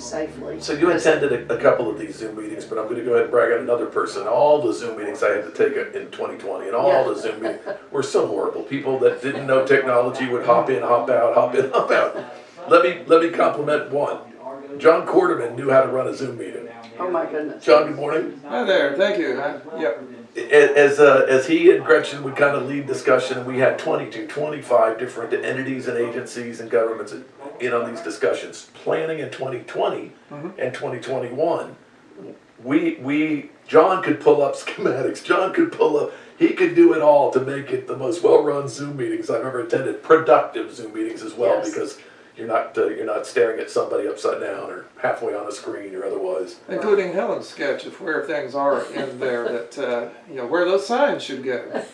safely. So you attended a, a couple of these Zoom meetings, but I'm gonna go ahead and brag on another person. All the Zoom meetings I had to take in twenty twenty and all Yeah. the Zoom meetings were so horrible. People that didn't know technology would hop in, hop out, hop in, hop out. Let me, let me compliment one. John Quarterman knew how to run a Zoom meeting. Oh my goodness. John, good morning. Hi there, thank you. I- Yep, As, uh, as he and Gretchen would kind of lead discussion, we had 22, 25 different entities and agencies and governments in on these discussions. Planning in 2020 and 2021, we, we, John could pull up schematics, John could pull up, he could do it all to make it the most well-run Zoom meetings I've ever attended, productive Zoom meetings as well, Yes. because you're not, uh, you're not staring at somebody upside down or halfway on a screen or otherwise. including Helen's sketch of where things are in there that, uh, you know, where those signs should go.